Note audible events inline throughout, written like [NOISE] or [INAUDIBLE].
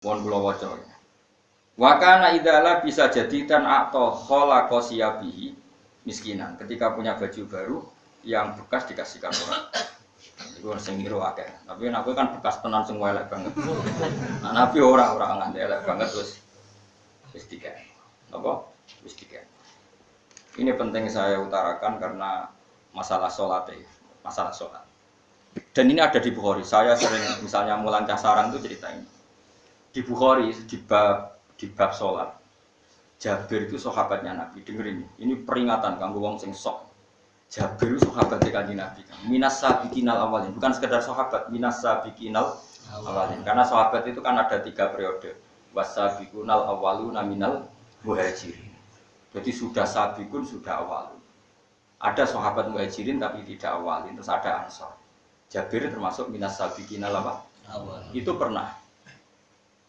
Mohon kula waca. Wa kana idala bisa jadi dan atau khalaqa siyabihi miskinan. Ketika punya baju baru yang bekas dikasihkan orang. Iku sing ngiru akeh. Tapi aku kan bekas tenan sing elek banget. Nah, Nabi ora ora nganti elek banget terus wis dikek. Apa? Wis dikek. Ini penting saya utarakan karena masalah sholat ya, masalah sholat. Dan ini ada di Bukhari. Saya sering misalnya mulan casaran itu cerita ini. Di Bukhari di bab di bab sholat. Jabir itu sahabatnya Nabi. Dengerin ini. Ini peringatan kanggo wong sing sok. Jabir itu sahabat kanjeng Nabi. Minas sabiqinal awalin. Bukan sekedar sahabat, minas sabiqinal awalin. Karena sahabat itu kan ada tiga periode. Wasabiqunal awaluna minal muhajirin. Jadi sudah sabikun, sudah awalun. Ada sahabat muhajirin tapi tidak awalin. Terus ada ansor. Jabir termasuk minas sabiqinal apa? awal Itu pernah.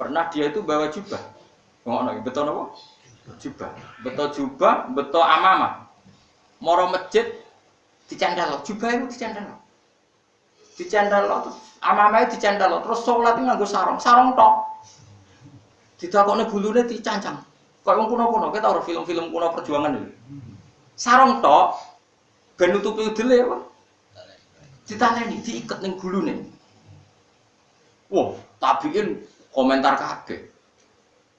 Pernah dia itu bawa jubah. Ngono, betul apa? Jubah. Betul jubah, betul amamah. Moro masjid dicandalo, jubah itu dicandalo. Dicandalo terus amamah dicandalo, terus sholat itu nganggo sarung, sarung tok. Didakokne bulune dicancang. Kayak wong kuno-kuno, kita ora film-film kuno perjuangan itu. Sarung tok ben nutupi udele apa? Ditaleni, diikat ning gulune. Wah, tabiin komentar kabeh.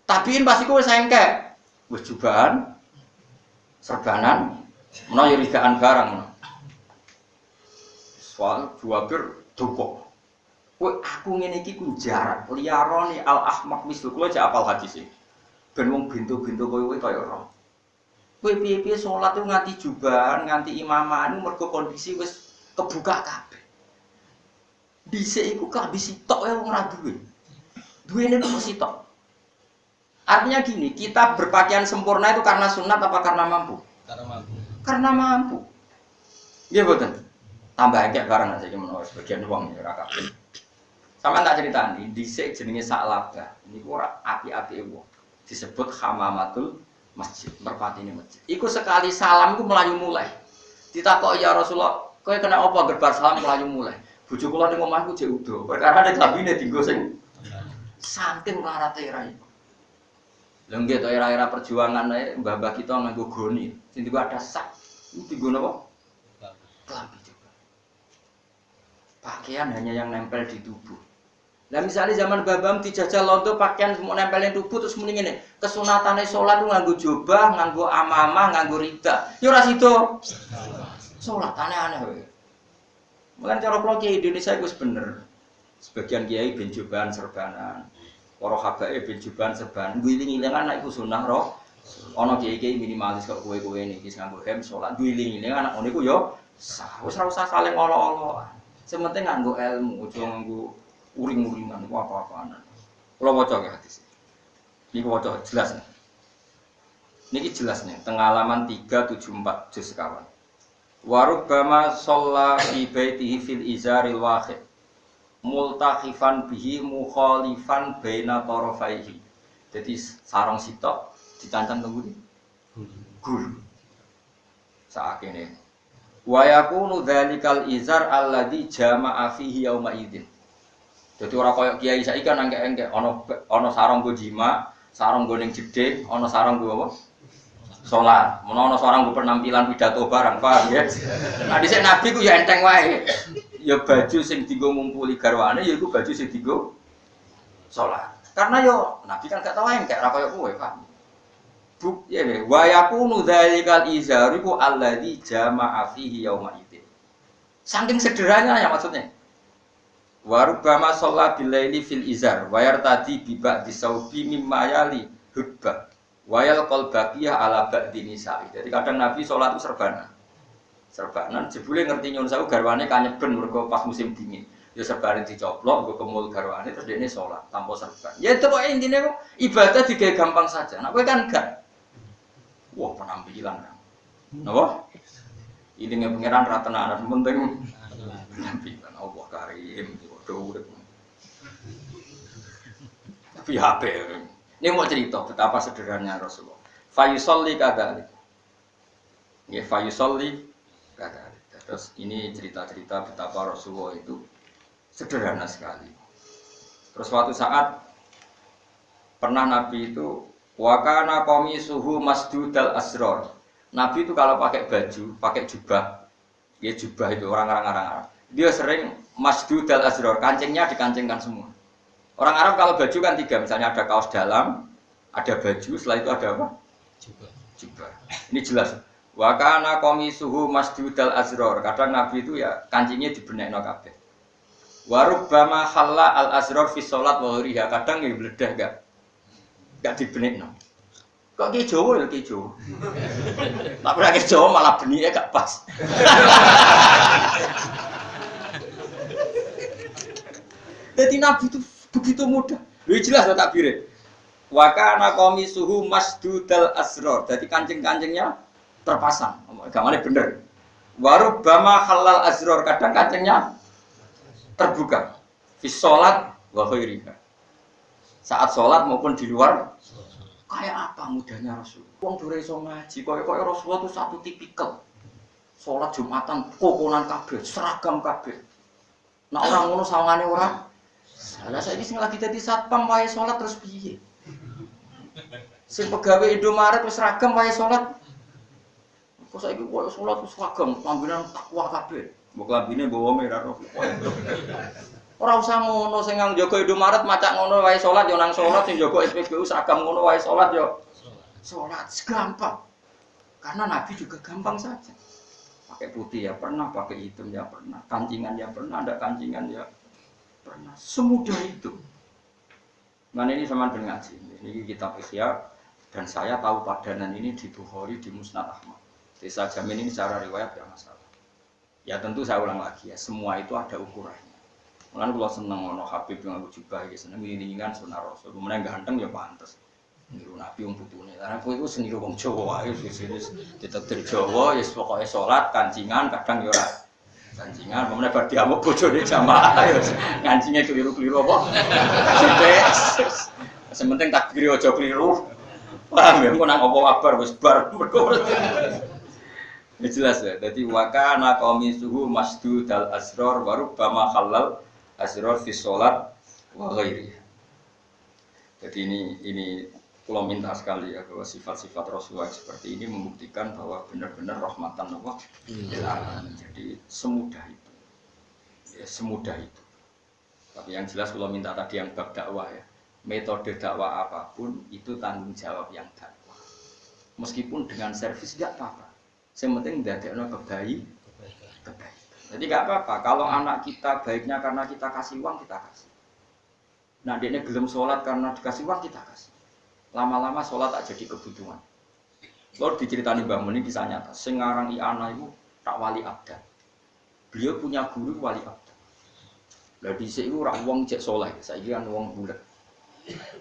Tabiin pasti kowe sengke. Wis jubahan, serbanan, menawa ya rigaan barang. Soal juabir duko. Kowe aku ngene iki ku jarak al ahmak mislu kowe aja apal hadis iki. Ben wong bintu-bintu kowe kowe kaya ora. Kowe piye-piye nganti jubahan, nganti imaman mergo kondisi wis kebuka kabeh. Dhisik iku kabeh sitok wae wong ora duwe. Duwene kok sitok. Artinya gini, kita berpakaian sempurna itu karena sunat apa karena mampu? karena mampu Karena mampu. Iya betul. Tambah akeh barang saja menawa sebagian uang ya ora kabeh. Sama tak ceritani, dhisik jenenge Sa'labah. Niku ora api-api wong. Disebut hamamatul masjid, merpatine masjid. Iku sekali salam iku melayu mulai. Ditakok ya Rasulullah, kowe kena apa gerbar salam melayu mulai? Bojo kula ning omahku jek udo. Perkara ada kabine dienggo sing saking larate ra iku. Lha nggih to era-era perjuangan ae mbah-mbah kita nganggo goni. Sing diku ada sak. Iku dienggo napa? Kelambi juga. Pakaian hanya yang nempel di tubuh. Nah misalnya zaman babam dijajal londo pakaian semua nempelin tubuh terus mending ini kesunatannya sholat itu nganggo jubah, nganggo amamah, nganggo rida. Ya ora sido. Sholat aneh-aneh. Mulai cara kalau Indonesia itu bener. Sebagian kiai jubahan serbanan. Para habae ben jubahan serbanan. Guling-giling anak itu sunnah roh. Ono kiai-kiai minimalis kok kowe-kowe niki sing nganggo hem sholat. Guling-giling anak ngono iku yo ora usah saling olo-olo. Sementing nganggo ilmu, aja nganggo uring-uringan ku apa-apaan. Waca ya hadis. Ini waca jelas nih. Niki jelas nih, tengah halaman 374 juz sekawan. Warubbama sholla fi fil izaril wahid multakhifan bihi mukhalifan baina tarafaihi. Jadi sarung sitok dicancang tunggu di gul. Saat ini. Wa yakunu dzalikal izar alladzi jama'a fihi yauma idzin. Jadi orang koyok kiai saiki kan engke-engke ono ono sarung go jima, sarung go ning jedhe, ono sarung go apa? Salat. Menawa ono penampilan pidato barang, paham ya? Nah dhisik nabi ku ya enteng wae. Ya baju sing dienggo ngumpuli garwane ya iku baju sing dienggo salat. Karena yo nabi kan gak tau engke ora koyok kowe, paham? Buk ya ne, wa yakunu dzalikal izaru ku alladzi jama'a fihi yauma idzin. Saking sederhananya ya maksudnya. Warubama sholat bilaili fil izar Wayar tadi bibak disaubi mimma yali hudbah Wayal kol baqiyah ala ba'di nisa'i Jadi kadang Nabi sholat itu serbanan Serbanan, jebule ngerti nyun sawu garwane kanyeben mergo pas musim dingin. Ya serbanan dicoplok, gue kemul garwane terus dia ini sholat tanpa serban. Ya itu pokoknya intinya kok ibadah juga gampang saja. Nah gue kan Wah penampilan. Kan Napa? Ini pengiran rata anak penting. Penampilan. Allah karim waduh tapi HP. Ini mau cerita betapa sederhananya Rasulullah. Fayusolli kadalik. Ya Fayusolli kadalik terus ini cerita-cerita betapa Rasulullah itu sederhana sekali terus suatu saat Pernah Nabi itu wakana komi suhu masdudal asror. Nabi itu kalau pakai baju, pakai jubah, ya jubah itu orang-orang Arab. Dia sering masdudal asror, kancingnya dikancingkan semua. Orang Arab kalau baju kan tiga, misalnya ada kaos dalam, ada baju, setelah itu ada apa? Jubah. Jubah. Ini jelas. Wakana komi suhu masdudal asror. Kadang Nabi itu ya kancingnya dibenek no kabeh. Warubbama halla al asror fi sholat wa Kadang ya bledah gak gak dibenek no. Kok ki Jawa ya ki Jawa. [LAUGHS] Tak pernah ki Jawa malah benike gak pas. [LAUGHS] Jadi Nabi itu begitu mudah. Lu jelas tak takbir. Wa kana suhu masdudal asror. Jadi kancing-kancingnya terpasang. Gamane bener. Warubbama halal asror. Kadang kancingnya terbuka. Fi sholat wa. Saat sholat maupun di luar Kayak apa mudahnya Rasul? Wong dure iso ngaji, kaya kaya Rasulullah itu satu tipikal. Sholat Jumatan kokonan kabeh, seragam kabeh. Nah orang ngono sawangane ora. Salah saya sing lagi dadi satpam wae sholat terus piye? Sing pegawai Indomaret wis seragam wae sholat. Kok saiki koyo sholat wis seragam, panggilan takwa kabeh. Mbok lambine bawa merah roh. Ora usah ngono sing nang jaga Indomaret macak ngono wae salat yo nang salat sing jaga SPBU seragam ngono wae salat yo salat gampang. Karena Nabi juga gampang saja. Pakai putih ya pernah, pakai hitam ya pernah, kancingan ya pernah, ada kancingan ya pernah. Semudah itu. Nah ini sama dengan ngaji. Ini kitab Ihya dan saya tahu padanan ini di Bukhari di Musnad Ahmad. Saya jamin ini secara riwayat ya masalah. Ya tentu saya ulang lagi ya, semua itu ada ukurannya. Mulane kula seneng ana Habib yang aku jubah iki seneng ngiringan sunah Rasul. Kemudian ganteng ya pantes. Niru Nabi wong putune. Karena kowe iku seniru wong Jawa wis wis ditetir Jawa ya pokoke salat kancingan kadang ya ora kancingan kemudian bar diamuk bojone jamaah ya ngancingnya keliru-keliru apa. Sithik. Sementing takbir aja keliru. Paham ya, kok nang apa kabar wis bar. Ini jelas ya. Jadi wakana suhu masdud al asror baru bama halal asror fi sholat wa ghairi. Jadi ini ini kalau minta sekali ya bahwa sifat-sifat Rasulullah seperti ini membuktikan bahwa benar-benar rahmatan Allah hmm. Jadi semudah itu, ya, semudah itu. Tapi yang jelas kalau minta tadi yang bab dakwah ya, metode dakwah apa pun itu tanggung jawab yang dakwah. Meskipun dengan servis tidak apa-apa. Yang penting tidak ada kebaik, kebaik. Jadi nggak apa-apa. Kalau anak kita baiknya karena kita kasih uang kita kasih. Nah dia belum sholat karena dikasih uang kita kasih. Lama-lama sholat tak jadi kebutuhan. Lalu diceritani Mbah Muni kisah nyata. Sengarang i anak itu tak wali abda. Beliau punya guru wali abda. Lalu di sini orang uang cek soleh. Saya kira uang bulat.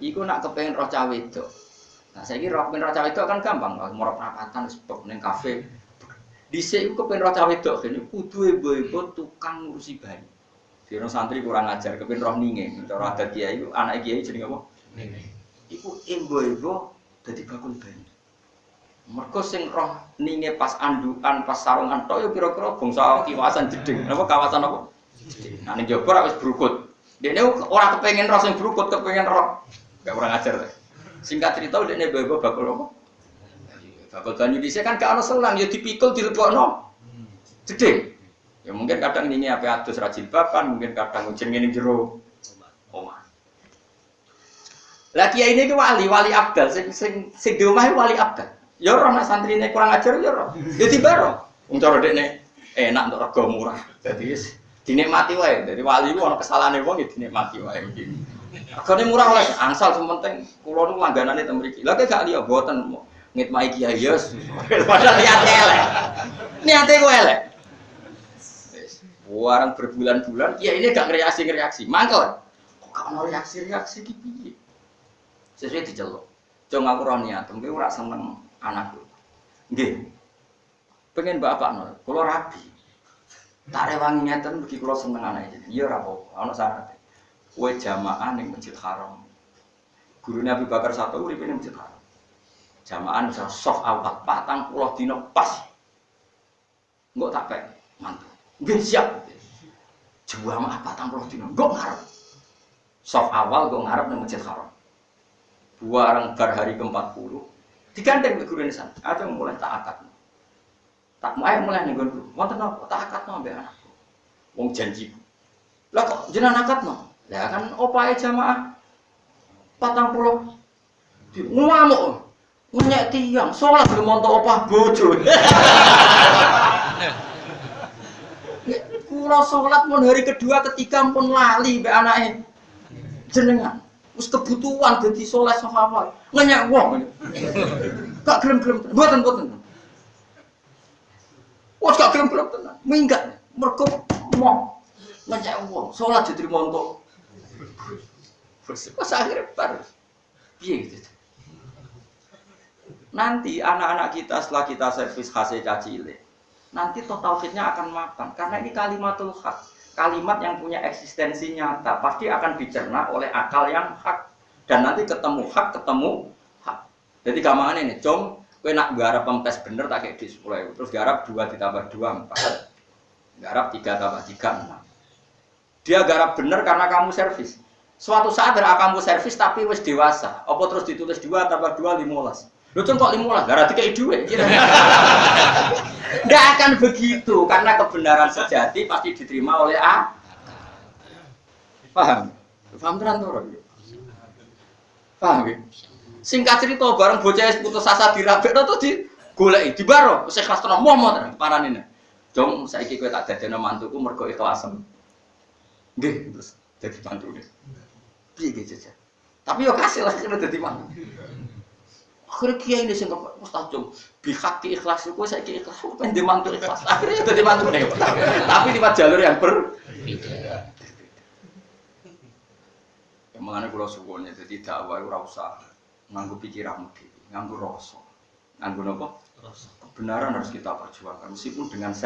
Iku nak kepengen roh cawe itu. Nah saya kira roh cawe itu kan gampang. Mau perapatan, sebab neng kafe, Dhisik iku kepen roh cawe wedok kene kudu ibu-ibu tukang ngurusi bayi. Dino santri kurang ajar kepen roh ninge. Cara adat kiai anak kiai jenenge apa? Ninge. Iku ibu-ibu dadi bakul bayi. Mergo sing roh ninge pas andukan, pas sarungan tok yo kira-kira bangsa kiwasan jeding. Apa kawasan apa? Nah ning jaba ora wis brukut. Dene ora kepengen roh sing brukut, kepengen roh. Gak kurang ajar. Singkat cerita dene ibu-ibu bakul apa? Bakal banyu bisa kan gak ada selang, ya dipikul dilebokno. Jeding. Ya mungkin kadang ini apa atus rajin bapan, mungkin kadang ujian ini jero. Oma. Lagi ini ke wali, wali abdal, sing sing sing di rumah wali abdal. Ya roh nak santri ini kurang ajar ya roh. Ya tiba roh. Wong cara dekne enak untuk rego murah. Jadi dinikmati wae. Jadi wali ku ana kesalahane wong ya dinikmati wae. Regane murah oleh angsal sementing kula nu langganane teng mriki. Lah gak liya boten. Ngitmai kiai yos [LAUGHS] padahal niatnya elek. Niatnya gue elek? Warang berbulan-bulan ya ini gak reaksi reaksi mangkel. Kok gak mau reaksi reaksi gitu sesuai diceluk. Jangan aku roh niat. Mungkin ora seneng anakku. Pengen bapak nol kalau rapi tak rewangi ngeten bagi kalau seneng anak iya rapo anak syarat kue jamaah ning masjid haram guru Nabi Bakar satu uripe ning masjid haram Jamaah bisa soft awal, patang pulau dino pas. Enggak tak pek, mantu. Enggak siap. Jamaah patang pulau dino, enggak ngarep. Soft awal gue ngarep nih masjid haram. Buarang bar hari ke-40. Digandeng ke guru. Ada yang mulai tak akad. Tak mau mulai nih gue. Wonten apa? Tak akad no ambek anakku. Wong janji. Lah kok jenengan akad? Lah kan opae jamaah. Patang pulau. Ngamuk. Ngenyek tiang. Sholat belum montok opah bojo. Kulo sholat pun hari kedua ketiga pun lali be anaknya jenengan. Wis kebutuhan dadi sholat sahabat. Ngenyek wong. Gak gelem-gelem. Mboten mboten. Wes gak gelem-gelem tenan. Minggat. Mergo mau ngenyek wong. Sholat diterima untuk Pas akhirnya baru. Piye gitu. Nanti anak-anak kita setelah kita servis khasnya cacile, nanti total fitnya akan makan. Karena ini kalimatul hak. Kalimat yang punya eksistensi nyata. Pasti akan dicerna oleh akal yang hak. Dan nanti ketemu hak, ketemu hak. Jadi gampang ini, com, kue nak garap pempes bener tak kayak di 10 Terus garap 2 ditambah 2, 4. Garap 3 tambah 3, 6. Dia garap bener karena kamu servis. Suatu saat ada kamu servis tapi wis dewasa. Apa terus ditulis 2 tambah 2, 15. Lu kok 15, gara tiga duit. Tidak akan begitu karena kebenaran sejati pasti diterima oleh A. Paham? Paham tenan to, Paham ya? Singkat cerita bareng bocah putus asa dirabekno tuh di goleki di baro wis ikhlas tenan momo tenan paranine. Jom saiki kowe tak dadekno mantuku mergo ikhlasen. Nggih, terus dadi mantune. Piye gitu jajan? Tapi yo kasih lah kena dadi mantu. Akhirnya kiai ini sing Ustaz Jom bihaki ikhlas itu saya ikhlas aku pengen dimantu ikhlas. Akhirnya jadi mantu nih tapi lewat jalur yang berbeda mengenai pulau suwonnya jadi dakwah itu rasa nganggu pikiran nganggu rasa. Nganggu apa kebenaran harus kita perjuangkan meskipun dengan